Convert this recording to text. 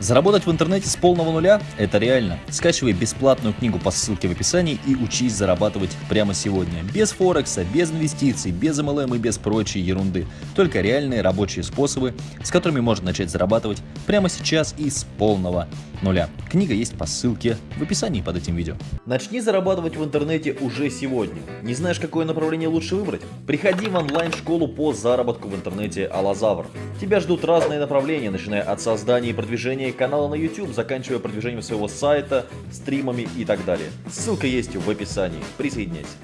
Заработать в интернете с полного нуля – это реально. Скачивай бесплатную книгу по ссылке в описании и учись зарабатывать прямо сегодня. Без Форекса, без инвестиций, без MLM и без прочей ерунды. Только реальные рабочие способы, с которыми можно начать зарабатывать прямо сейчас и с полного нуля. Книга есть по ссылке в описании под этим видео. Начни зарабатывать в интернете уже сегодня. Не знаешь, какое направление лучше выбрать? Приходи в онлайн-школу по заработку в интернете Алазавр. Тебя ждут разные направления, начиная от создания и продвижения канала на YouTube, заканчивая продвижением своего сайта, стримами и так далее. Ссылка есть в описании. Присоединяйся.